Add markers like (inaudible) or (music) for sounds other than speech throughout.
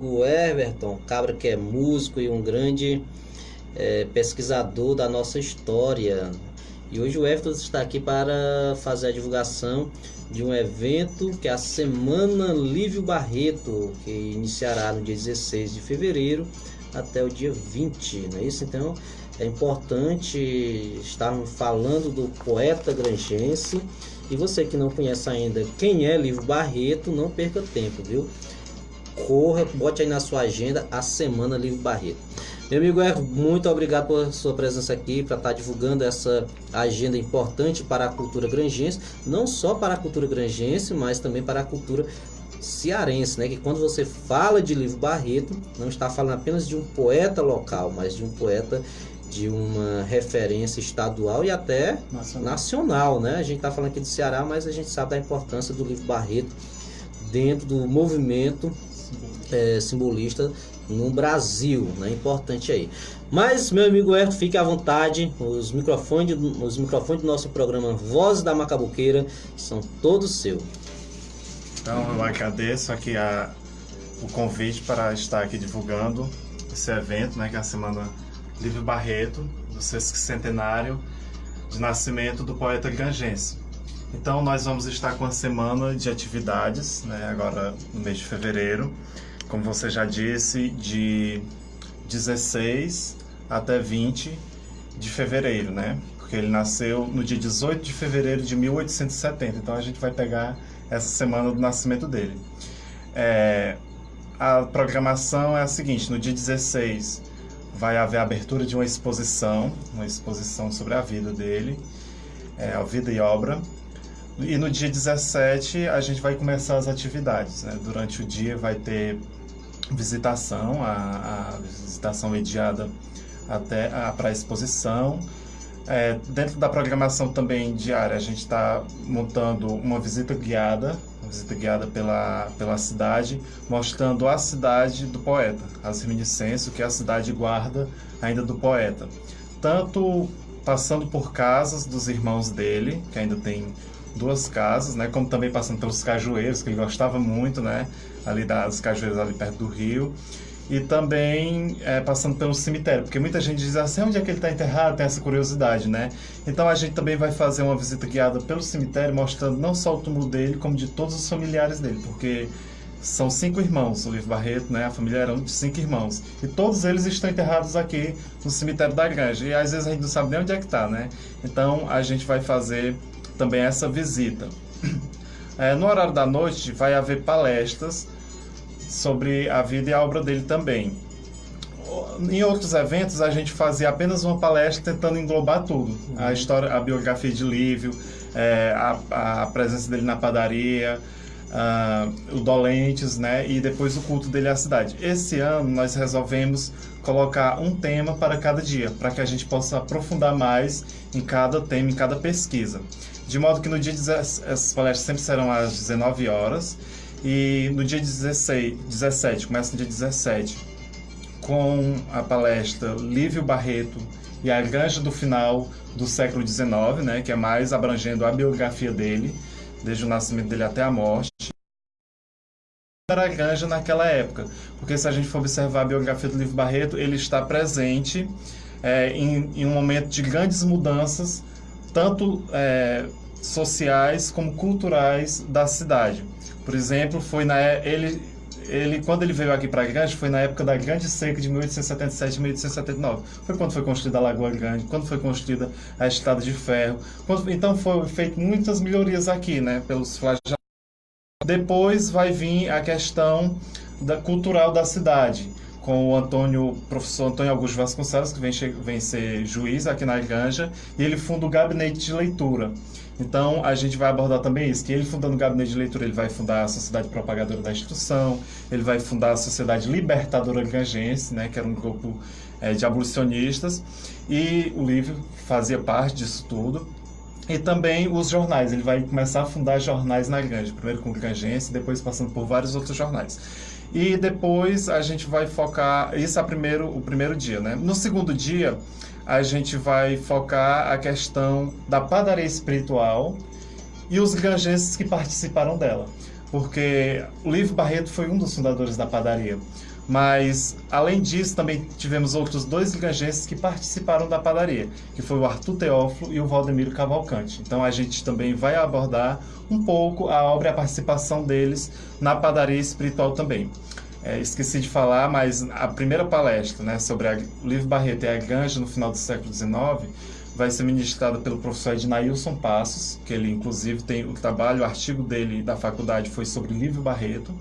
o Everton, cabra que é músico e um grande é, pesquisador da nossa história. E hoje o Everton está aqui para fazer a divulgação de um evento que é a Semana Lívio Barreto, que iniciará no dia 16 de fevereiro até o dia 20, não é isso? Então é importante estarmos falando do poeta grangense. E você que não conhece ainda quem é Lívio Barreto, não perca tempo, viu? Corra, bote aí na sua agenda a Semana Livre Barreto. Meu amigo Erro, muito obrigado pela sua presença aqui para estar tá divulgando essa agenda importante para a cultura grangense, não só para a cultura grangense, mas também para a cultura cearense, né? Que quando você fala de Livro Barreto, não está falando apenas de um poeta local, mas de um poeta de uma referência estadual e até nacional, nacional né? A gente está falando aqui do Ceará, mas a gente sabe da importância do Livro Barreto dentro do movimento é, simbolista no Brasil, né? Importante aí. Mas, meu amigo Herto, fique à vontade. Os microfones, os microfones do nosso programa Voz da Macabuqueira são todos seus. Então, eu agradeço aqui a, o convite para estar aqui divulgando esse evento, né? Que é a Semana Livre Barreto, do centenário de nascimento do poeta gangense. Então, nós vamos estar com a semana de atividades, né? Agora, no mês de fevereiro como você já disse, de 16 até 20 de fevereiro, né? Porque ele nasceu no dia 18 de fevereiro de 1870, então a gente vai pegar essa semana do nascimento dele. É, a programação é a seguinte: no dia 16 vai haver a abertura de uma exposição, uma exposição sobre a vida dele, é, a vida e obra. E no dia 17 a gente vai começar as atividades. Né? Durante o dia vai ter visitação, a, a visitação mediada até para a exposição. É, dentro da programação também diária, a gente está montando uma visita guiada, uma visita guiada pela, pela cidade, mostrando a cidade do poeta, as reminiscências que a cidade guarda ainda do poeta. Tanto passando por casas dos irmãos dele, que ainda tem duas casas, né? Como também passando pelos cajueiros, que ele gostava muito, né? Ali das cajueiros ali perto do rio. E também é, passando pelo cemitério, porque muita gente diz assim, onde é que ele está enterrado? Tem essa curiosidade, né? Então a gente também vai fazer uma visita guiada pelo cemitério, mostrando não só o túmulo dele, como de todos os familiares dele, porque são cinco irmãos, o Livro Barreto, né? A família era de cinco irmãos. E todos eles estão enterrados aqui no cemitério da Granja. E às vezes a gente não sabe nem onde é que está, né? Então a gente vai fazer também essa visita. (clears throat) É, no horário da noite vai haver palestras sobre a vida e a obra dele também. Em outros eventos a gente fazia apenas uma palestra tentando englobar tudo, uhum. a história, a biografia de Lívio, é, a, a presença dele na padaria, uh, o Dolentes, né? E depois o culto dele à cidade. Esse ano nós resolvemos colocar um tema para cada dia, para que a gente possa aprofundar mais em cada tema, em cada pesquisa. De modo que no dia 16, essas palestras sempre serão às 19 horas e no dia 16, 17, começa no dia 17, com a palestra Lívio Barreto e a Granja do Final do século XIX, né, que é mais abrangendo a biografia dele, desde o nascimento dele até a morte. Era a Granja naquela época, porque se a gente for observar a biografia do Lívio Barreto, ele está presente é, em, em um momento de grandes mudanças tanto é, sociais como culturais da cidade. Por exemplo, foi na é, ele ele quando ele veio aqui para Grande foi na época da Grande Seca de 1877 1879. Foi quando foi construída a Lagoa Grande, quando foi construída a Estrada de Ferro. Quando, então foi feito muitas melhorias aqui, né, pelos flagelados. Depois vai vir a questão da cultural da cidade com o Antônio, professor Antônio Augusto Vasconcelos, que vem, vem ser juiz aqui na Granja, e ele funda o gabinete de leitura. Então, a gente vai abordar também isso, que ele fundando o gabinete de leitura, ele vai fundar a Sociedade Propagadora da Instrução, ele vai fundar a Sociedade Libertadora Gangense, né, que era um grupo é, de abolicionistas, e o livro fazia parte disso tudo. E também os jornais, ele vai começar a fundar jornais na Granja, primeiro com o Gangense, depois passando por vários outros jornais. E depois a gente vai focar, isso é primeiro, o primeiro dia, né? No segundo dia, a gente vai focar a questão da padaria espiritual e os granjenses que participaram dela. Porque o Livro Barreto foi um dos fundadores da padaria. Mas, além disso, também tivemos outros dois ligangenses que participaram da padaria, que foi o Arthur Teófilo e o Valdemiro Cavalcante. Então, a gente também vai abordar um pouco a obra e a participação deles na padaria espiritual também. É, esqueci de falar, mas a primeira palestra né, sobre o livro Barreto e a Ganja no final do século XIX vai ser ministrada pelo professor Ednailson Passos, que ele inclusive tem o trabalho, o artigo dele da faculdade foi sobre livro Barreto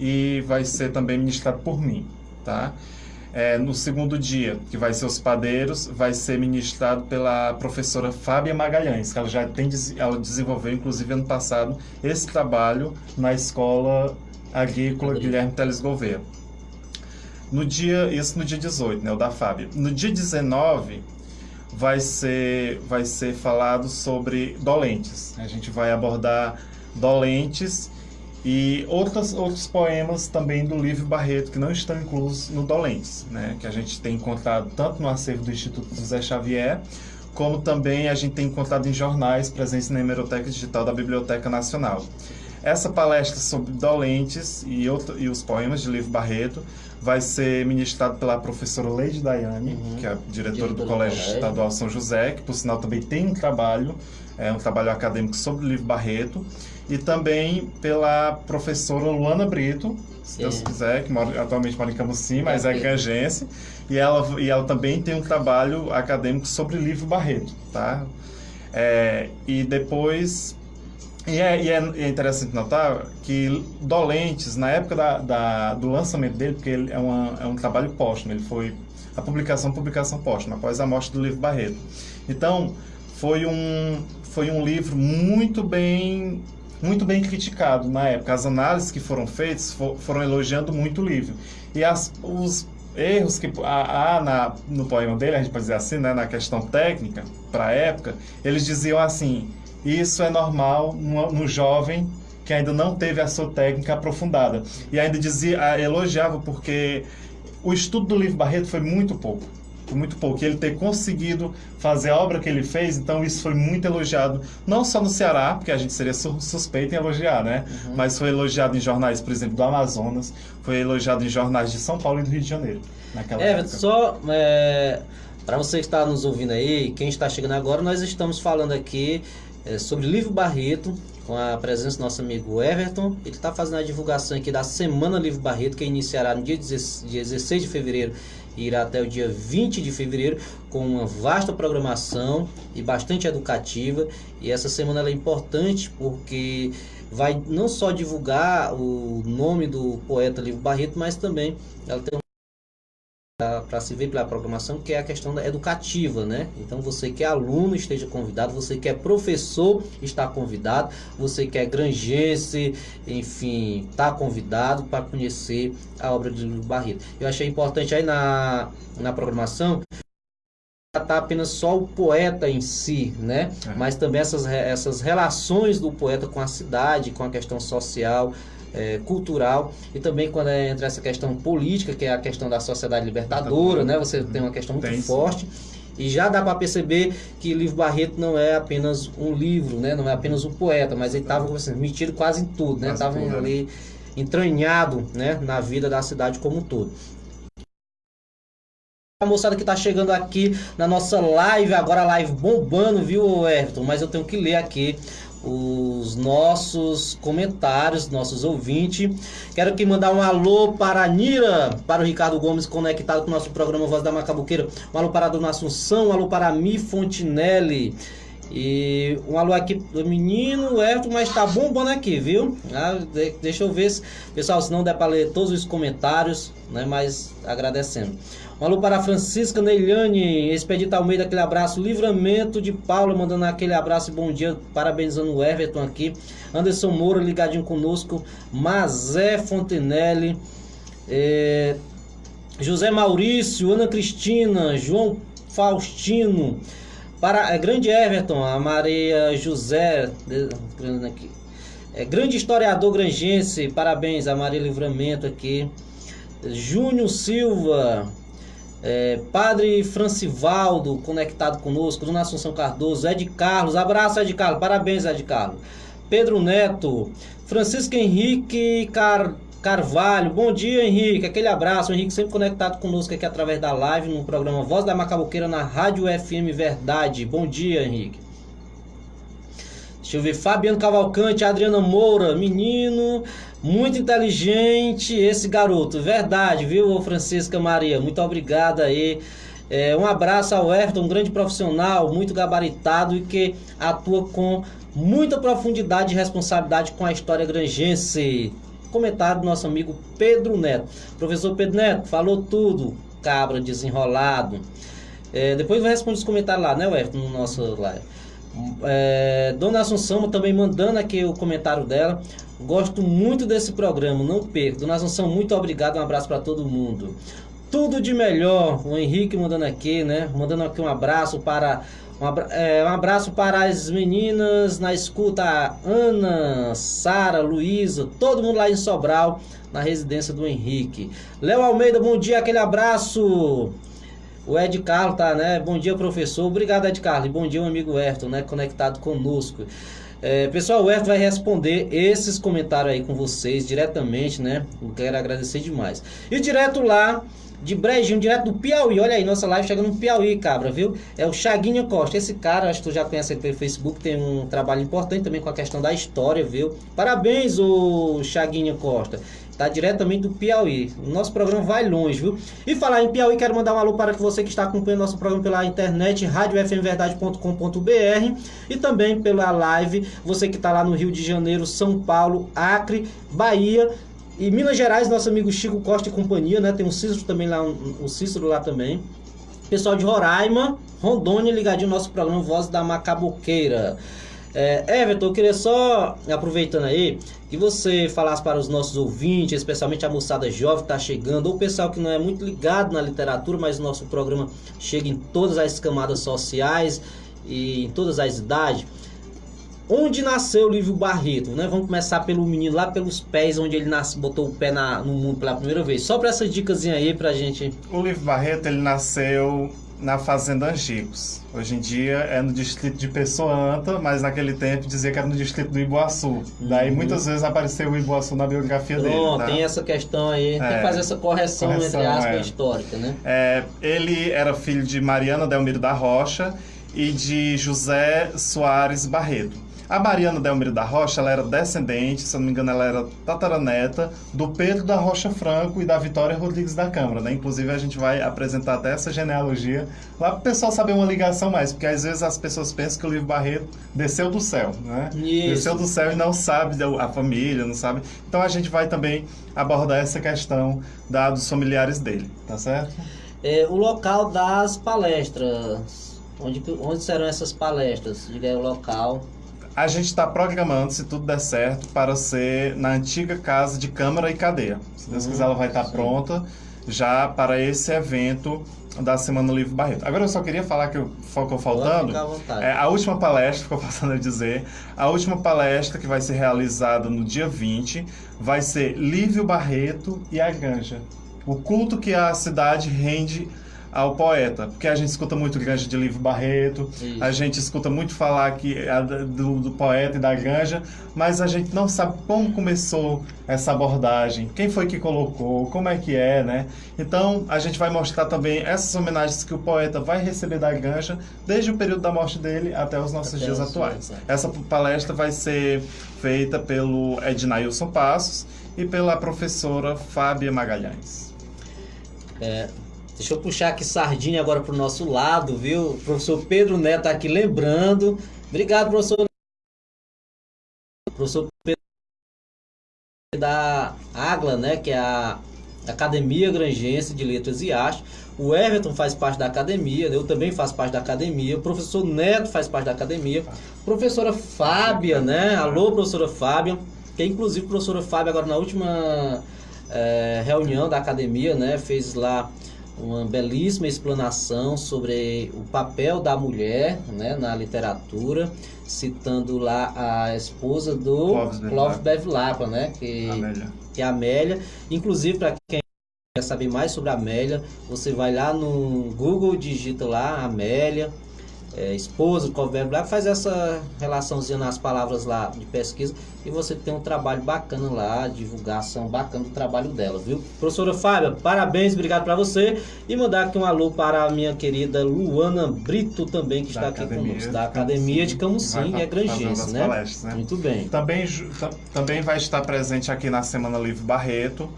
e vai ser também ministrado por mim, tá? É, no segundo dia, que vai ser os padeiros, vai ser ministrado pela professora Fábia Magalhães, que ela já tem, ela desenvolveu, inclusive ano passado, esse trabalho na escola agrícola Guilherme Teles Gouveia. No dia, isso no dia 18, né, o da Fábia. No dia 19, vai ser, vai ser falado sobre dolentes. A gente vai abordar dolentes e outros, outros poemas também do livro Barreto que não estão inclusos no Dolentes, né? que a gente tem encontrado tanto no acervo do Instituto José Xavier, como também a gente tem encontrado em jornais presentes na hemeroteca digital da Biblioteca Nacional. Essa palestra sobre Dolentes e, outro, e os poemas de livro Barreto vai ser ministrado pela professora Leide Daiane, uhum. que é diretora do Colégio Estadual São José, que por sinal também tem um trabalho, é um trabalho acadêmico sobre o livro Barreto e também pela professora Luana Brito, se Sim. Deus quiser, que mora, atualmente mora em Camusim, mas é canjense, e ela, e ela também tem um trabalho acadêmico sobre livro Barreto, tá? É, e depois... E é, e é, interessante notar que Dolentes, na época da, da, do lançamento dele, porque ele é, uma, é um trabalho póstumo, ele foi a publicação, publicação póstuma, após a morte do livro Barreto. Então, foi um, foi um livro muito bem muito bem criticado na época. As análises que foram feitas for, foram elogiando muito o livro. E as, os erros que há, na, no poema dele, a gente pode dizer assim, né, na questão técnica, para a época, eles diziam assim: isso é normal no, no jovem que ainda não teve a sua técnica aprofundada. E ainda dizia, elogiava porque o estudo do livro Barreto foi muito pouco por muito pouco. E ele ter conseguido fazer a obra que ele fez, então isso foi muito elogiado, não só no Ceará, porque a gente seria suspeito em elogiar, né? Uhum. Mas foi elogiado em jornais, por exemplo, do Amazonas, foi elogiado em jornais de São Paulo e do Rio de Janeiro, naquela é, época. só é, para você que está nos ouvindo aí, quem está chegando agora, nós estamos falando aqui é, sobre Livro Barreto, com a presença do nosso amigo Everton. Ele está fazendo a divulgação aqui da Semana Livro Barreto, que iniciará no dia 16 de fevereiro irá até o dia 20 de fevereiro com uma vasta programação e bastante educativa. E essa semana é importante porque vai não só divulgar o nome do poeta Livro Barreto, mas também ela tem para se ver pela programação, que é a questão educativa, né? Então você que é aluno esteja convidado, você que é professor está convidado, você que é granjense, enfim, está convidado para conhecer a obra de Lúcio Barreto. Eu achei importante aí na, na programação tratar apenas só o poeta em si, né? É. Mas também essas, essas relações do poeta com a cidade, com a questão social, é, cultural e também quando é, entra essa questão política, que é a questão da sociedade libertadora, né? Você tem uma questão muito tem, forte. E já dá para perceber que Livro Barreto não é apenas um livro, né? Não é apenas um poeta, mas ele estava assim, metido quase em tudo, né? Estava ali entranhado, né? Na vida da cidade como um todo. A moçada que está chegando aqui na nossa live, agora live bombando, viu, Everton? Mas eu tenho que ler aqui os nossos comentários, nossos ouvintes. Quero aqui mandar um alô para a Nira, para o Ricardo Gomes conectado com o nosso programa Voz da Macabuqueira. Um alô para a Dona Assunção, um alô para a Mi Fontinelli. E um alô aqui do menino Everton, mas tá bombando aqui, viu? Ah, deixa eu ver, se, pessoal, se não der para ler todos os comentários, né? Mas agradecendo. Alô para Francisca Neiliane, Expedita Almeida, aquele abraço. Livramento de Paula, mandando aquele abraço e bom dia, parabenizando o Everton aqui. Anderson Moura, ligadinho conosco. Mazé Fontenelle. É... José Maurício, Ana Cristina, João Faustino. Para é, grande Everton, a Maria José, aqui. É, grande historiador grangense, parabéns a Maria Livramento aqui. Júnior Silva, é, Padre Francivaldo, conectado conosco, Dona Assunção Cardoso, Ed Carlos, abraço Ed Carlos, parabéns Ed Carlos. Pedro Neto, Francisco Henrique Car... Carvalho, bom dia Henrique, aquele abraço, o Henrique sempre conectado conosco aqui através da live no programa Voz da Macaboqueira na Rádio FM Verdade. Bom dia Henrique. Deixa eu ver, Fabiano Cavalcante, Adriana Moura, menino, muito inteligente esse garoto, verdade, viu, Francisca Maria? Muito obrigado aí. É, um abraço ao Everton, um grande profissional, muito gabaritado e que atua com muita profundidade e responsabilidade com a história grangense. Comentário do nosso amigo Pedro Neto. Professor Pedro Neto, falou tudo, cabra desenrolado. É, depois vai responder os comentários lá, né, Everton, no nosso live. É, Dona Assunção também mandando aqui o comentário dela. Gosto muito desse programa, não perco. Dona Assunção, muito obrigado, um abraço para todo mundo. Tudo de melhor, o Henrique mandando aqui, né? Mandando aqui um abraço para um, é, abraço para as meninas na escuta, Ana, Sara, Luísa, todo mundo lá em Sobral, na residência do Henrique. Léo Almeida, bom dia, aquele abraço. O Ed Carlos tá, né? Bom dia, professor. Obrigado, Ed Carlos. Bom dia, amigo Ayrton, né? Conectado conosco. É, pessoal, o Ayrton vai responder esses comentários aí com vocês diretamente, né? Eu quero agradecer demais. E direto lá de Brejinho, direto do Piauí. Olha aí, nossa live chegando no Piauí, cabra, viu? É o Chaguinha Costa. Esse cara, acho que tu já conhece ele pelo Facebook, tem um trabalho importante também com a questão da história, viu? Parabéns, o Chaguinha Costa. Tá diretamente do Piauí. O nosso programa vai longe, viu? E falar em Piauí, quero mandar um alô para você que está acompanhando nosso programa pela internet, radiofmverdade.com.br e também pela live, você que está lá no Rio de Janeiro, São Paulo, Acre, Bahia, e Minas Gerais, nosso amigo Chico Costa e companhia, né? Tem um Cícero também lá, um, Cícero lá também. Pessoal de Roraima, Rondônia, ligadinho no nosso programa Voz da Macaboqueira. É, Everton, eu queria só, aproveitando aí, que você falasse para os nossos ouvintes, especialmente a moçada jovem que está chegando, ou o pessoal que não é muito ligado na literatura, mas o nosso programa chega em todas as camadas sociais e em todas as idades. Onde nasceu o Lívio Barreto, né? Vamos começar pelo menino lá pelos pés, onde ele nasce, botou o pé na, no mundo pela primeira vez. Só para essas dicas aí pra gente. O Lívio Barreto, ele nasceu na Fazenda Angicos. Hoje em dia é no distrito de Pessoanta, mas naquele tempo dizia que era no distrito do Iboaçu. Uhum. Daí muitas vezes apareceu o Iboaçu na biografia dele. Tá? tem essa questão aí, é, tem que fazer essa correção, correção entre aspas, é. histórica, né? É, ele era filho de Mariana Delmiro da Rocha e de José Soares Barreto. A Mariana Delmiro da Rocha, ela era descendente, se não me engano, ela era tataraneta do Pedro da Rocha Franco e da Vitória Rodrigues da Câmara, né? Inclusive, a gente vai apresentar até essa genealogia lá para o pessoal saber uma ligação mais, porque às vezes as pessoas pensam que o livro Barreto desceu do céu, né? Isso. Desceu do céu e não sabe a família, não sabe. Então, a gente vai também abordar essa questão da, dos familiares dele, tá certo? É, o local das palestras, onde, onde serão essas palestras? Diga aí o local. A gente está programando, se tudo der certo, para ser na antiga casa de Câmara e Cadeia. Se Deus quiser, ela vai estar tá pronta já para esse evento da Semana Livre Barreto. Agora eu só queria falar que ficou faltando. É, a última palestra, ficou passando a dizer, a última palestra que vai ser realizada no dia 20 vai ser Lívio Barreto e a Ganja. O culto que a cidade rende ao poeta, porque a gente escuta muito Granja de Livro Barreto, Isso. a gente escuta muito falar que do, do, poeta e da Granja, mas a gente não sabe como começou essa abordagem, quem foi que colocou, como é que é, né? Então a gente vai mostrar também essas homenagens que o poeta vai receber da Granja desde o período da morte dele até os nossos até dias atuais. Essa palestra vai ser feita pelo Ednailson Passos e pela professora Fábia Magalhães. É, Deixa eu puxar aqui sardinha agora pro nosso lado, viu? O professor Pedro Neto tá aqui lembrando. Obrigado, professor. Professor Pedro da AGLA, né? Que é a Academia Grangense de Letras e Artes. O Everton faz parte da academia, eu também faço parte da academia. O professor Neto faz parte da academia. Professora Fábia, né? Alô, professora Fábia. Que inclusive a professora Fábia agora na última é, reunião da academia, né? Fez lá uma belíssima explanação sobre o papel da mulher né, na literatura, citando lá a esposa do Clóvis Bevilacqua, né, que, Amélia. que é a Amélia. Inclusive, para quem quer saber mais sobre a Amélia, você vai lá no Google, digita lá Amélia, é, esposa Covero Black, faz essa relaçãozinha nas palavras lá de pesquisa e você tem um trabalho bacana lá, divulgação bacana do trabalho dela, viu? Professora Fábia, parabéns, obrigado para você e mandar aqui um alô para a minha querida Luana Brito também, que da está aqui conosco, da Academia de Camusim, e é grangense, né? né? Muito bem. Também, também vai estar presente aqui na Semana Livre Barreto,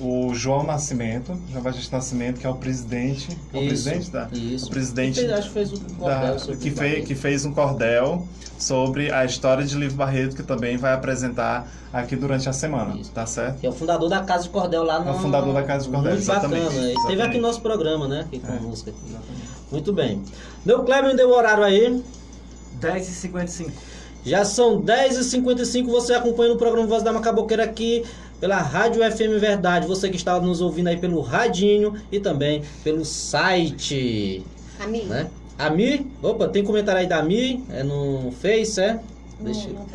o João Nascimento, João Batista Nascimento, que é o presidente, é o presidente da, isso. o presidente que fez, fez um da, que, fez, que fez um cordel sobre a história de Livro Barreto, que também vai apresentar aqui durante a semana, isso. tá certo? Que é o fundador da Casa de Cordel lá no... É o fundador da Casa de Cordel, Muito exatamente. bacana, exatamente. esteve aqui no nosso programa, né, aqui com é. música. Exatamente. Muito bem. Deu Kleber, deu o horário aí? 10h55. Já são 10h55, você acompanha o programa Voz da Macaboqueira aqui pela Rádio FM Verdade. Você que está nos ouvindo aí pelo radinho e também pelo site. Ami. Né? Ami, opa, tem comentário aí da Ami, é no Face, é? Deixa não.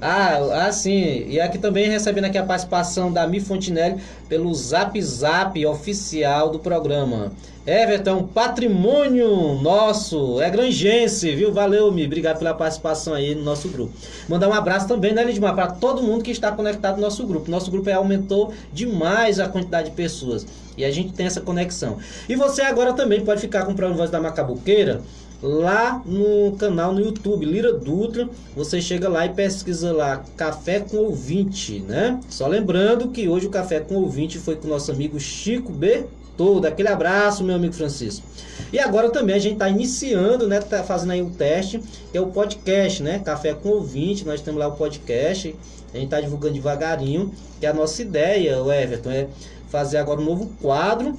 Ah, ah, sim. E aqui também recebendo aqui a participação da Mi Fontinelli pelo Zap Zap oficial do programa. Everton, patrimônio nosso, é grangense, viu? Valeu, Mi. Obrigado pela participação aí no nosso grupo. Mandar um abraço também, né, Lidmar, para todo mundo que está conectado no nosso grupo. Nosso grupo é, aumentou demais a quantidade de pessoas. E a gente tem essa conexão. E você agora também pode ficar com o programa Voz da Macabuqueira lá no canal no YouTube, Lira Dutra, você chega lá e pesquisa lá Café com Ouvinte, né? Só lembrando que hoje o Café com Ouvinte foi com o nosso amigo Chico B. Todo aquele abraço, meu amigo Francisco. E agora também a gente está iniciando, né? Tá fazendo aí um teste, que é o podcast, né? Café com Ouvinte, nós temos lá o podcast, a gente está divulgando devagarinho, que a nossa ideia, o Everton, é fazer agora um novo quadro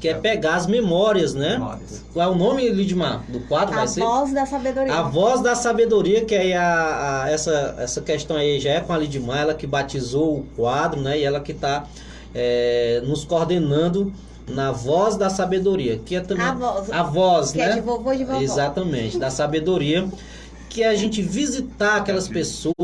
que é pegar as memórias, né? Memórias. Qual é o nome, Lidmar, do quadro? A vai ser? voz da sabedoria. A voz da sabedoria, que aí a, a- essa, essa questão aí já é com a Lidmar, ela que batizou o quadro, né? E ela que está nos coordenando na voz da sabedoria, que é também A voz. a voz, que né? é de vovô e de vovó. Exatamente, da sabedoria, que é a gente visitar aquelas pessoas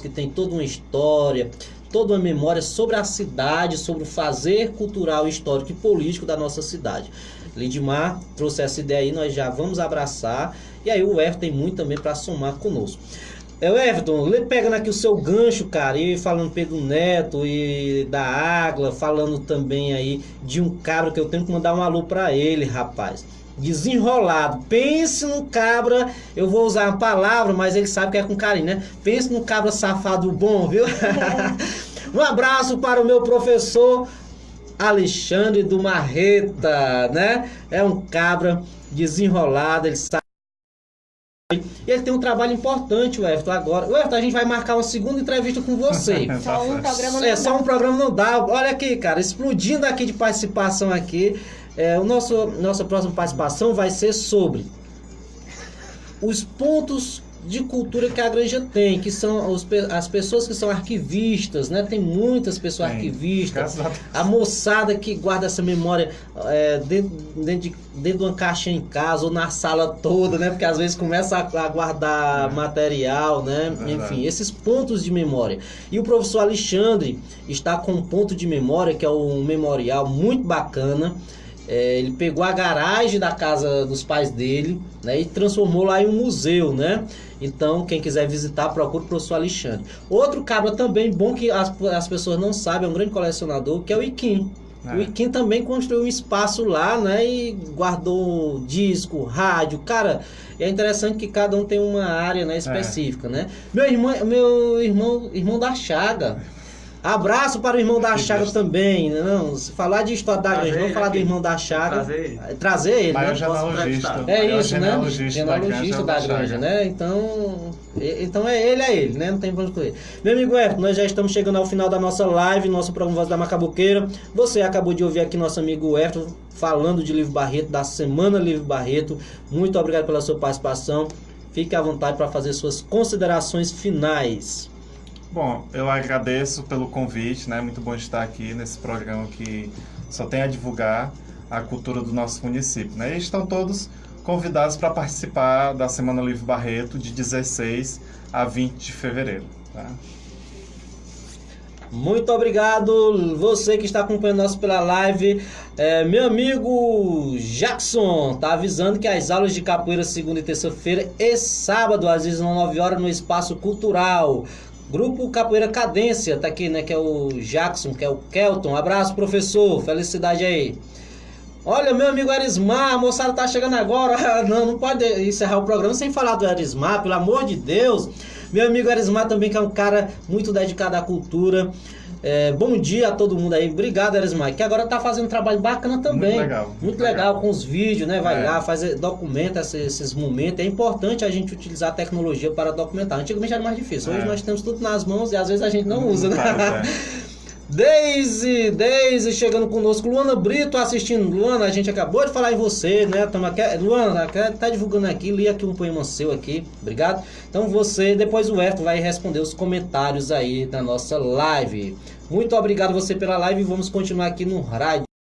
que tem toda uma história, toda uma memória sobre a cidade, sobre o fazer cultural, histórico e político da nossa cidade. Lidmar trouxe essa ideia aí, nós já vamos abraçar. E aí o Everton tem muito também para somar conosco. É, Everton, pegando aqui o seu gancho, cara, e falando Pedro Neto e da Água, falando também aí de um cabra que eu tenho que mandar um alô para ele, rapaz. Desenrolado. Pense no cabra, eu vou usar uma palavra, mas ele sabe que é com carinho, né? Pense no cabra safado bom, viu? (laughs) um abraço para o meu professor Alexandre do Marreta, né? É um cabra desenrolado, ele sabe. E ele tem um trabalho importante, o Everton, agora. O Everton, a gente vai marcar uma segunda entrevista com você. (laughs) Só um programa não É, só dá. um programa não dá. Olha aqui, cara, explodindo aqui de participação aqui. É, o nosso nossa próxima participação vai ser sobre os pontos de cultura que a Granja tem, que são os as pessoas que são arquivistas, né? Tem muitas pessoas Tem. arquivistas. A moçada que guarda essa memória é, dentro, dentro, de, dentro de uma caixa em casa ou na sala toda, né? Porque às vezes começa a, a guardar É. material, né? Enfim, esses pontos de memória. E o professor Alexandre está com um ponto de memória, que é um memorial muito bacana. É, ele pegou a garagem da casa dos pais dele né, e transformou lá em um museu, né? Então, quem quiser visitar, procura o professor Alexandre. Outro cabra também bom que as, as pessoas não sabem, é um grande colecionador, que é o Iquim. É. O Iquim também construiu um espaço lá, né? E guardou disco, rádio. Cara, é interessante que cada um tem uma área né, específica, né? Meu irmão, meu irmão, irmão da Chaga. Abraço para o irmão da Chaga também. né? Não, se falar de história da vamos ele falar do irmão da Chaga. Trazer ele. Trazer ele, Maior né? genealogista. É Maior isso, né? genealogista da Granja da Chaga. granja, né? Então, então é ele, é ele, né? Não tem pra onde correr. Meu amigo Everton, nós já estamos chegando ao final da nossa live, nosso programa Voz da Macabuqueira. Você acabou de ouvir aqui nosso amigo Everton falando de Livro Barreto, da Semana Livro Barreto. Muito obrigado pela sua participação. Fique à vontade para fazer suas considerações finais. Bom, eu agradeço pelo convite, né? Muito bom estar aqui nesse programa que só tem a divulgar a cultura do nosso município, né? E estão todos convidados para participar da Semana Livre Barreto de 16 a 20 de fevereiro, tá? Muito obrigado, você que está acompanhando nós pela live. É, meu amigo Jackson tá avisando que as aulas de capoeira segunda e terça-feira e sábado, às vezes, às 9 horas, no Espaço Cultural. Grupo Capoeira Cadência, tá aqui, né? Que é o Jackson, que é o Kelton. Abraço, professor. Felicidade aí. Olha, meu amigo Arismar, a moçada tá chegando agora. (laughs) Não, não pode encerrar o programa sem falar do Arismar, pelo amor de Deus. Meu amigo Arismar também, que é um cara muito dedicado à cultura. É, bom dia a todo mundo aí. Obrigado, Arismar, que agora tá fazendo um trabalho bacana também. Muito legal, Muito, muito legal, legal. com os vídeos, né? Vai É. lá, faz, documenta esses, esses momentos. É importante a gente utilizar a tecnologia para documentar. Antigamente era mais difícil. Hoje É. nós temos tudo nas mãos e às vezes a gente não usa, né? Faz, (laughs) Deise, Deise chegando conosco, Luana Brito assistindo. Luana, a gente acabou de falar em você, né? Tamo aqui, Luana, tá divulgando aqui, li aqui um poema seu aqui, obrigado. Então você, depois o Everton vai responder os comentários aí da nossa live. Muito obrigado você pela live vamos continuar aqui no rádio.